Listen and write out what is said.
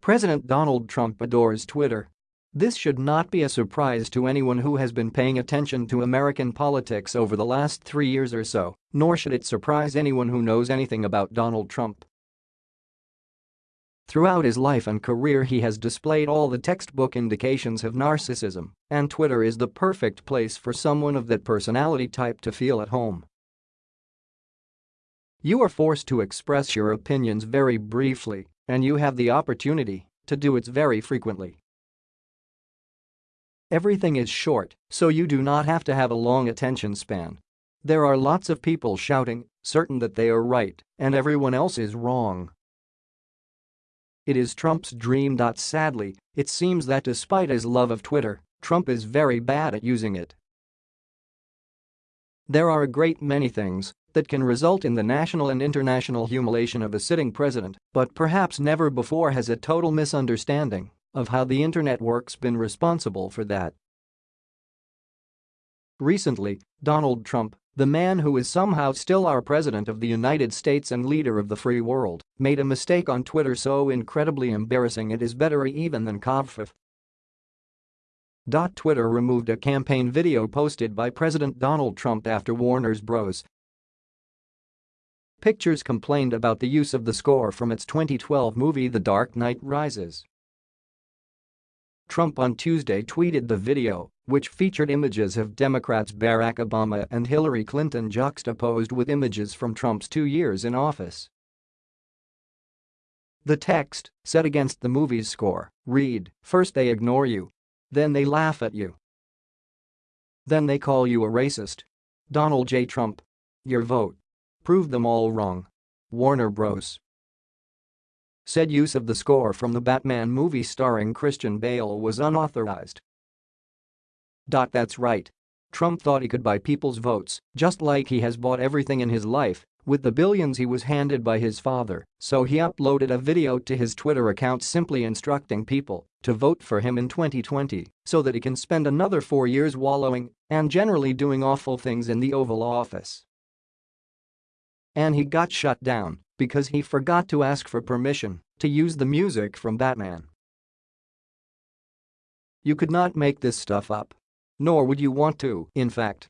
President Donald Trump adores Twitter. This should not be a surprise to anyone who has been paying attention to American politics over the last three years or so, nor should it surprise anyone who knows anything about Donald Trump. Throughout his life and career he has displayed all the textbook indications of narcissism, and Twitter is the perfect place for someone of that personality type to feel at home. You are forced to express your opinions very briefly, and you have the opportunity to do it very frequently. Everything is short, so you do not have to have a long attention span. There are lots of people shouting, certain that they are right, and everyone else is wrong. It is Trump's dream. Sadly, it seems that despite his love of Twitter, Trump is very bad at using it. There are a great many things that can result in the national and international humiliation of a sitting president, but perhaps never before has a total misunderstanding of how the internet works been responsible for that. Recently, Donald Trump, the man who is somehow still our president of the United States and leader of the free world, made a mistake on Twitter so incredibly embarrassing it is better even than covfefe. Twitter removed a campaign video posted by President Donald Trump after Warner's Bros. Pictures complained about the use of the score from its 2012 movie The Dark Knight Rises. Trump on Tuesday tweeted the video, which featured images of Democrats Barack Obama and Hillary Clinton juxtaposed with images from Trump's two years in office. The text, set against the movie's score, read, First they ignore you. Then they laugh at you. Then they call you a racist. Donald J. Trump. Your vote. Proved them all wrong. Warner Bros. Said use of the score from the Batman movie starring Christian Bale was unauthorized. Dot That's right. Trump thought he could buy people's votes, just like he has bought everything in his life, with the billions he was handed by his father, so he uploaded a video to his Twitter account simply instructing people to vote for him in 2020 so that he can spend another four years wallowing and generally doing awful things in the Oval Office. And he got shut down because he forgot to ask for permission to use the music from Batman. You could not make this stuff up. Nor would you want to, in fact.